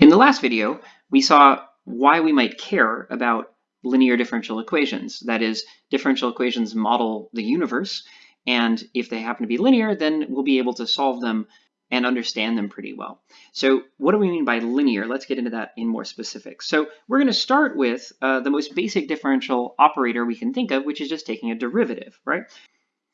In the last video, we saw why we might care about linear differential equations. That is, differential equations model the universe, and if they happen to be linear, then we'll be able to solve them and understand them pretty well. So what do we mean by linear? Let's get into that in more specifics. So we're going to start with uh, the most basic differential operator we can think of, which is just taking a derivative, right?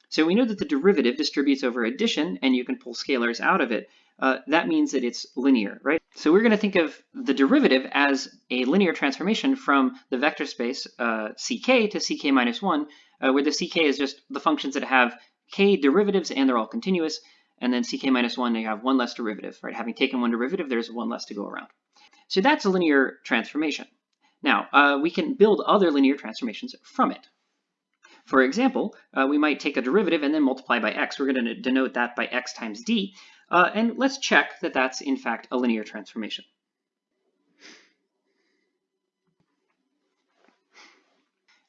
So we know that the derivative distributes over addition, and you can pull scalars out of it. Uh, that means that it's linear, right? So we're going to think of the derivative as a linear transformation from the vector space uh, ck to ck minus 1, uh, where the ck is just the functions that have k derivatives and they're all continuous, and then ck minus 1, you have one less derivative, right? Having taken one derivative, there's one less to go around. So that's a linear transformation. Now, uh, we can build other linear transformations from it. For example, uh, we might take a derivative and then multiply by x. We're going to denote that by x times d, uh, and let's check that that's in fact a linear transformation.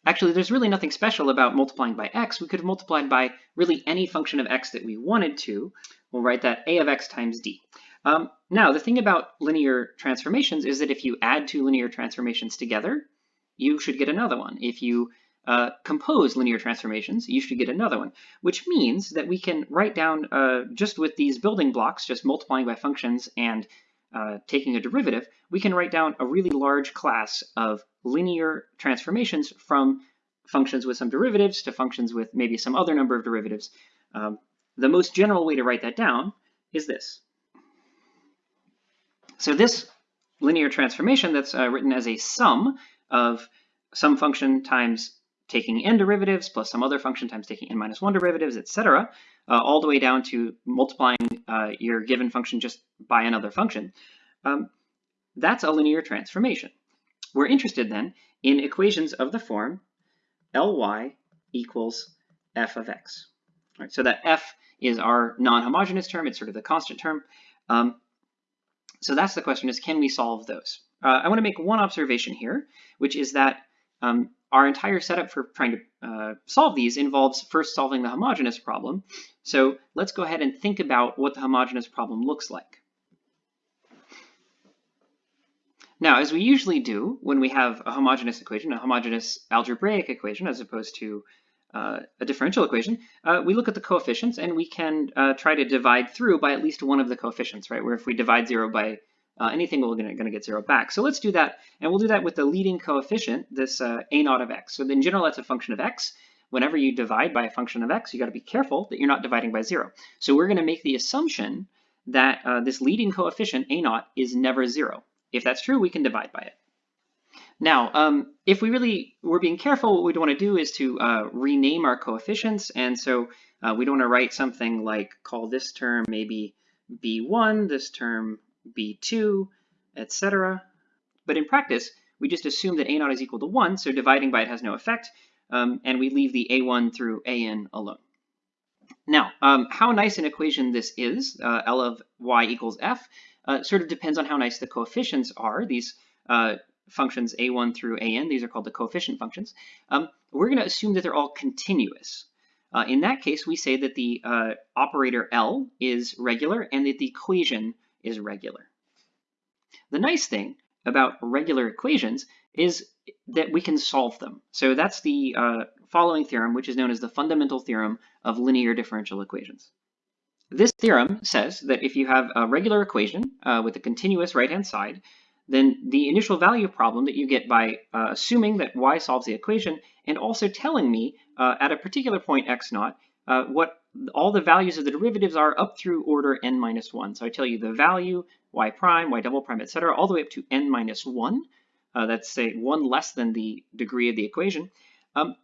Actually, there's really nothing special about multiplying by x. We could have multiplied by really any function of x that we wanted to. We'll write that a of x times d. Um, now, the thing about linear transformations is that if you add two linear transformations together, you should get another one. If you uh, compose linear transformations, you should get another one, which means that we can write down uh, just with these building blocks, just multiplying by functions and uh, taking a derivative, we can write down a really large class of linear transformations from functions with some derivatives to functions with maybe some other number of derivatives. Um, the most general way to write that down is this. So this linear transformation that's uh, written as a sum of some function times taking n derivatives plus some other function times taking n minus 1 derivatives, etc., uh, all the way down to multiplying uh, your given function just by another function, um, that's a linear transformation. We're interested then in equations of the form Ly equals f of x. Right, so that f is our non-homogeneous term, it's sort of the constant term. Um, so that's the question is, can we solve those? Uh, I want to make one observation here, which is that um, our entire setup for trying to uh, solve these involves first solving the homogeneous problem. So let's go ahead and think about what the homogeneous problem looks like. Now, as we usually do when we have a homogeneous equation, a homogeneous algebraic equation, as opposed to uh, a differential equation, uh, we look at the coefficients and we can uh, try to divide through by at least one of the coefficients, right? Where if we divide zero by uh, anything we're going to get zero back. So let's do that, and we'll do that with the leading coefficient, this uh, a naught of x. So in general, that's a function of x. Whenever you divide by a function of x, you got to be careful that you're not dividing by zero. So we're going to make the assumption that uh, this leading coefficient, a naught, is never zero. If that's true, we can divide by it. Now, um, if we really were being careful, what we'd want to do is to uh, rename our coefficients. And so uh, we don't want to write something like call this term maybe b1, this term b2, etc. But in practice, we just assume that a0 is equal to 1, so dividing by it has no effect, um, and we leave the a1 through an alone. Now, um, how nice an equation this is, uh, L of y equals f, uh, sort of depends on how nice the coefficients are. These uh, functions a1 through an, these are called the coefficient functions. Um, we're going to assume that they're all continuous. Uh, in that case, we say that the uh, operator L is regular and that the equation is regular. The nice thing about regular equations is that we can solve them. So that's the uh, following theorem, which is known as the fundamental theorem of linear differential equations. This theorem says that if you have a regular equation uh, with a continuous right-hand side, then the initial value problem that you get by uh, assuming that y solves the equation and also telling me uh, at a particular point x naught uh, what all the values of the derivatives are up through order n minus 1. So I tell you the value, y prime, y double prime, etc., all the way up to n minus 1. Uh, that's say 1 less than the degree of the equation. Um,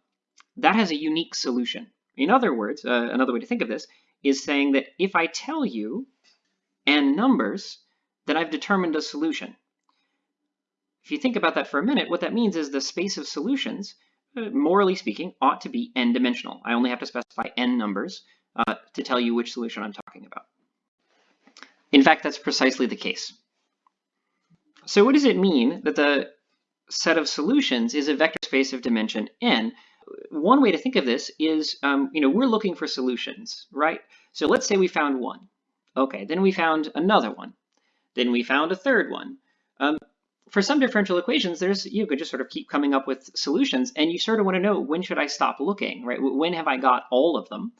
that has a unique solution. In other words, uh, another way to think of this is saying that if I tell you n numbers, then I've determined a solution. If you think about that for a minute, what that means is the space of solutions morally speaking, ought to be n-dimensional. I only have to specify n numbers uh, to tell you which solution I'm talking about. In fact, that's precisely the case. So what does it mean that the set of solutions is a vector space of dimension n? One way to think of this is, um, you know, we're looking for solutions, right? So let's say we found one. Okay, then we found another one. Then we found a third one. Um, for some differential equations, there's you could just sort of keep coming up with solutions, and you sort of want to know when should I stop looking, right? When have I got all of them?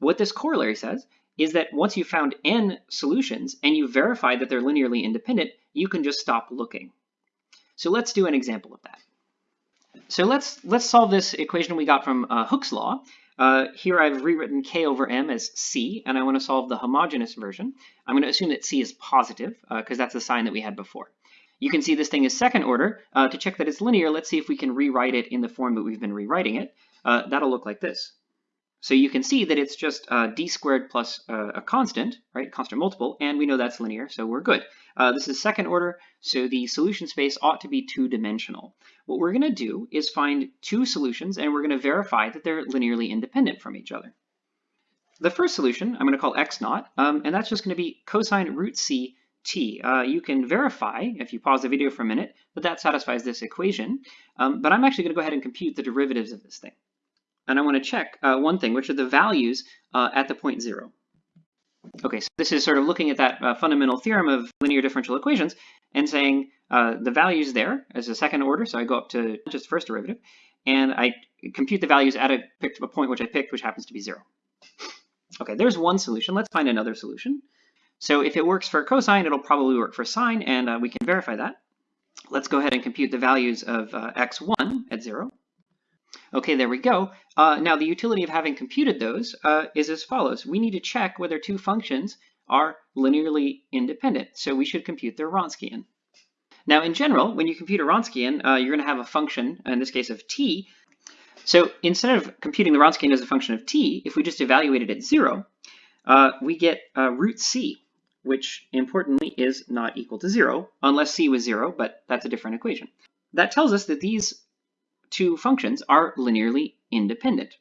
What this corollary says is that once you've found n solutions and you verify that they're linearly independent, you can just stop looking. So let's do an example of that. So let's let's solve this equation we got from uh, Hooke's law. Uh, here I've rewritten k over m as c, and I want to solve the homogeneous version. I'm going to assume that c is positive, because uh, that's the sign that we had before. You can see this thing is second order. Uh, to check that it's linear, let's see if we can rewrite it in the form that we've been rewriting it. Uh, that'll look like this. So you can see that it's just uh, d squared plus uh, a constant, right, constant multiple, and we know that's linear, so we're good. Uh, this is second order, so the solution space ought to be two-dimensional. What we're going to do is find two solutions, and we're going to verify that they're linearly independent from each other. The first solution I'm going to call x naught, um, and that's just going to be cosine root c t. Uh, you can verify, if you pause the video for a minute, that that satisfies this equation, um, but I'm actually going to go ahead and compute the derivatives of this thing and I want to check uh, one thing, which are the values uh, at the point zero. Okay, so this is sort of looking at that uh, fundamental theorem of linear differential equations and saying uh, the values there as a second order, so I go up to just first derivative, and I compute the values at a, a point which I picked, which happens to be zero. Okay, there's one solution. Let's find another solution. So if it works for cosine, it'll probably work for sine, and uh, we can verify that. Let's go ahead and compute the values of uh, x1 at zero. Okay, there we go. Uh, now the utility of having computed those uh, is as follows. We need to check whether two functions are linearly independent. So we should compute their Wronskian. Now in general, when you compute a Wronskian, uh, you're going to have a function, in this case of t. So instead of computing the Wronskian as a function of t, if we just evaluate it at zero, uh, we get uh, root c, which importantly is not equal to zero, unless c was zero, but that's a different equation. That tells us that these two functions are linearly independent.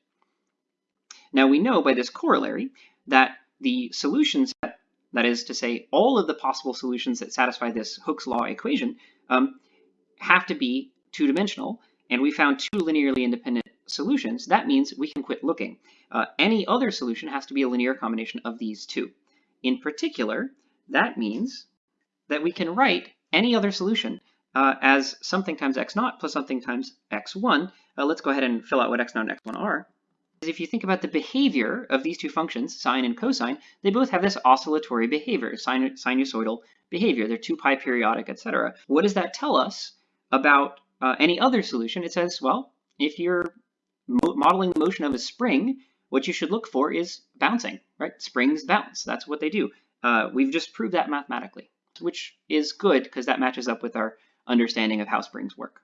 Now we know by this corollary that the solution set, that is to say all of the possible solutions that satisfy this Hooke's law equation, um, have to be two-dimensional, and we found two linearly independent solutions. That means we can quit looking. Uh, any other solution has to be a linear combination of these two. In particular, that means that we can write any other solution uh, as something times x naught plus something times x1. Uh, let's go ahead and fill out what x naught and x1 are. If you think about the behavior of these two functions, sine and cosine, they both have this oscillatory behavior, sin sinusoidal behavior. They're 2 pi periodic, etc. What does that tell us about uh, any other solution? It says, well, if you're mo modeling the motion of a spring, what you should look for is bouncing, right? Springs bounce. That's what they do. Uh, we've just proved that mathematically, which is good because that matches up with our understanding of how springs work.